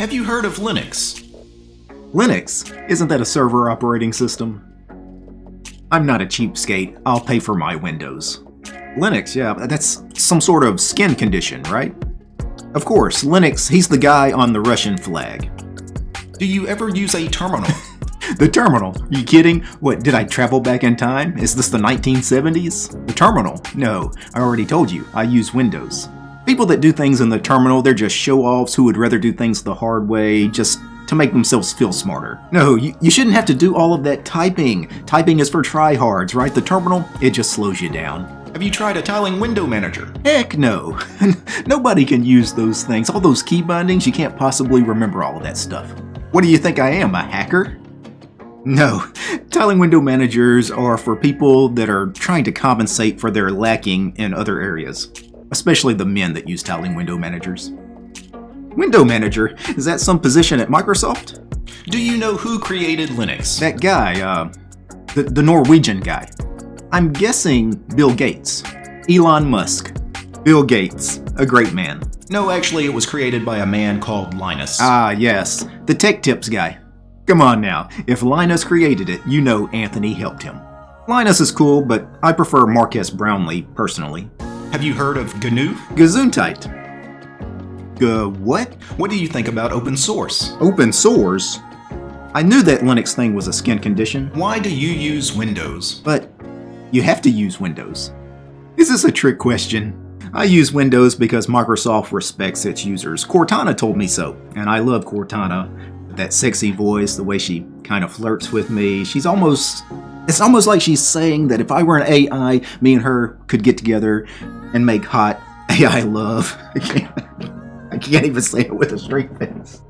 Have you heard of Linux? Linux? Isn't that a server operating system? I'm not a cheapskate. I'll pay for my Windows. Linux, yeah, that's some sort of skin condition, right? Of course, Linux, he's the guy on the Russian flag. Do you ever use a terminal? the terminal? Are you kidding? What, did I travel back in time? Is this the 1970s? The terminal? No, I already told you, I use Windows. People that do things in the terminal, they're just show-offs who would rather do things the hard way, just to make themselves feel smarter. No, you, you shouldn't have to do all of that typing. Typing is for tryhards, right? The terminal, it just slows you down. Have you tried a tiling window manager? Heck no. Nobody can use those things. All those key bindings, you can't possibly remember all of that stuff. What do you think I am, a hacker? No, tiling window managers are for people that are trying to compensate for their lacking in other areas, especially the men that use tiling window managers. Window manager? Is that some position at Microsoft? Do you know who created Linux? That guy, uh, the, the Norwegian guy. I'm guessing Bill Gates. Elon Musk. Bill Gates, a great man. No, actually, it was created by a man called Linus. Ah, yes, the Tech Tips guy. Come on now, if Linus created it, you know Anthony helped him. Linus is cool, but I prefer Marques Brownlee, personally. Have you heard of GNU? Gesundheit. Uh, what? What do you think about open source? Open source? I knew that Linux thing was a skin condition. Why do you use Windows? But you have to use Windows. This is this a trick question? I use Windows because Microsoft respects its users. Cortana told me so, and I love Cortana. That sexy voice, the way she kind of flirts with me. She's almost... It's almost like she's saying that if I were an AI, me and her could get together and make hot AI love. I can't even say it with a straight face.